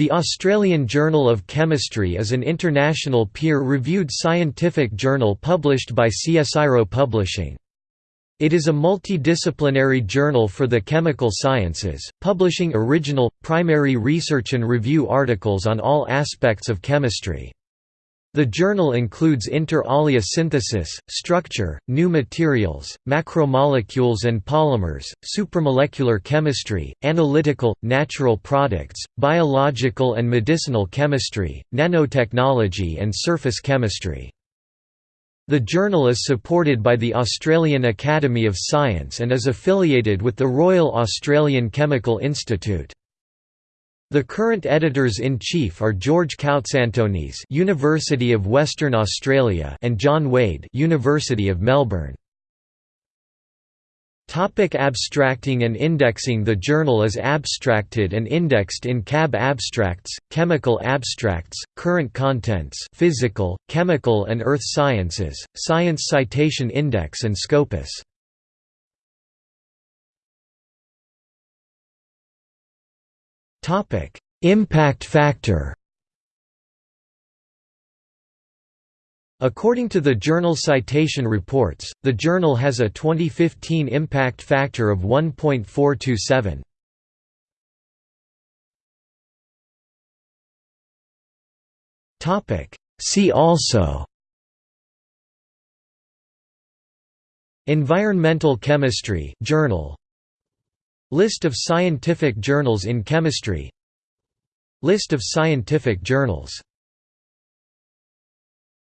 The Australian Journal of Chemistry is an international peer-reviewed scientific journal published by CSIRO Publishing. It is a multidisciplinary journal for the chemical sciences, publishing original, primary research and review articles on all aspects of chemistry. The journal includes inter alia synthesis, structure, new materials, macromolecules and polymers, supramolecular chemistry, analytical, natural products, biological and medicinal chemistry, nanotechnology and surface chemistry. The journal is supported by the Australian Academy of Science and is affiliated with the Royal Australian Chemical Institute. The current editors-in-chief are George Koutsantonis, University of Western Australia, and John Wade, University of Melbourne. Topic abstracting and indexing The journal is abstracted and indexed in CAB Abstracts, Chemical Abstracts, Current Contents Physical, Chemical and Earth Sciences, Science Citation Index and Scopus. Impact factor. According to the Journal Citation Reports, the journal has a 2015 impact factor of 1.427. Topic: See also Environmental Chemistry Journal List of scientific journals in chemistry. List of scientific journals